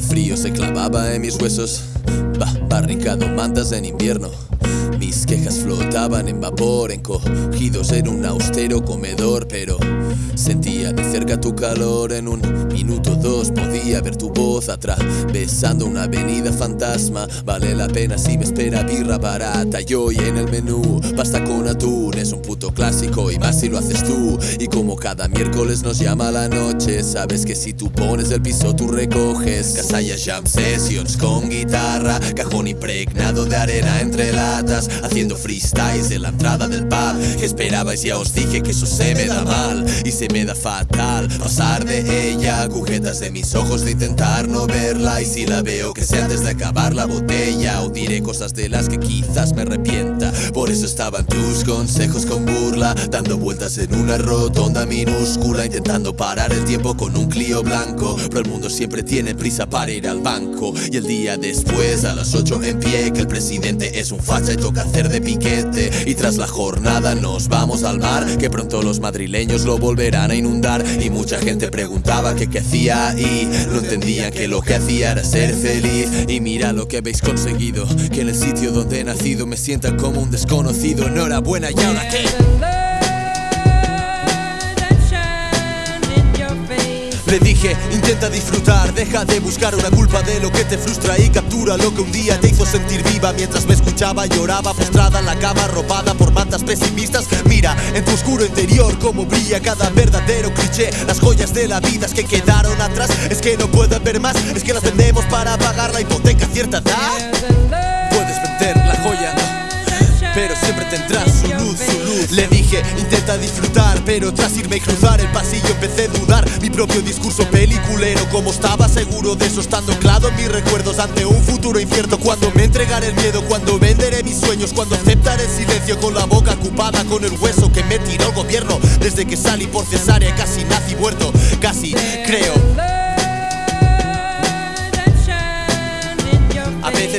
El frío se clavaba en mis huesos. Barricado mantas en invierno. Mis quejas flotaban en vapor, encogidos en un austero comedor, pero sentía de cerca tu calor en un minuto dos. Podía ver tu voz atravesando una avenida fantasma. Vale la pena si me espera birra barata. Y hoy en el menú, pasta con atún, es un puto clásico y más si lo haces tú. Y como cada miércoles nos llama la noche, sabes que si tú pones el piso, tú recoges. Casalla Jam Sessions con guitarra, cajón impregnado de arena entre latas haciendo freestyles en la entrada del pub. ¿Qué esperabais? Ya os dije que eso se me da mal y se me da fatal. Pasar de ella, agujetas de mis ojos de intentar no verla. Y si la veo, que sea antes de acabar la botella. O diré cosas de las que quizás me arrepienta. Por eso estaban tus consejos con burla, dando vueltas en una rotonda minúscula, intentando parar el tiempo con un Clio blanco. Pero el mundo siempre tiene prisa para ir al banco. Y el día después, a las 8 en pie, que el presidente es un facha y toca hacer de piquete. Y tras la jornada nos vamos al mar, que pronto los madrileños lo volverán a inundar. Y mucha gente preguntaba que qué hacía y no entendían que lo que hacía era ser feliz. Y mira lo que habéis conseguido, que en el sitio donde he nacido me sientan como un desconocido. Enhorabuena, y ahora qué. Le dije, intenta disfrutar, deja de buscar una culpa de lo que te frustra y captura lo que un día te hizo sentir viva mientras me escuchaba lloraba postrada en la cama arropada por mantas pesimistas. Mira en tu oscuro interior cómo brilla cada verdadero cliché. Las joyas de la vida es que quedaron atrás, es que no pueden ver más, es que las vendemos para pagar la hipoteca cierta edad. Le dije, intenta disfrutar, pero tras irme y cruzar el pasillo empecé a dudar. Mi propio discurso peliculero, como estaba seguro de eso, estando anclado en mis recuerdos ante un futuro incierto. Cuando me entregaré el miedo, cuando venderé mis sueños, cuando aceptaré el silencio con la boca ocupada con el hueso que me tiró el gobierno. Desde que salí por cesárea, casi nací muerto, casi creo.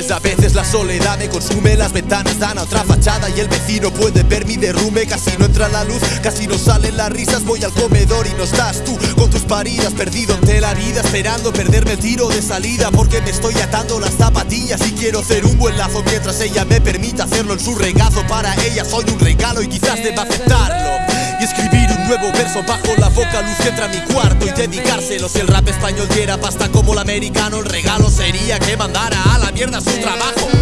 A veces la soledad me consume Las ventanas dan a otra fachada Y el vecino puede ver mi derrumbe Casi no entra la luz, casi no salen las risas Voy al comedor y no estás tú Con tus paridas, perdido ante la vida Esperando perderme el tiro de salida Porque me estoy atando las zapatillas Y quiero hacer un buen lazo Mientras ella me permita hacerlo en su regazo Para ella soy un regalo y quizás deba aceptarlo Y escribir un nuevo verso bajo la boca Luz que entra a mi cuarto y dedicárselo. Si el rap español diera pasta como el americano El regalo sería que mandara a la mierda su trabajo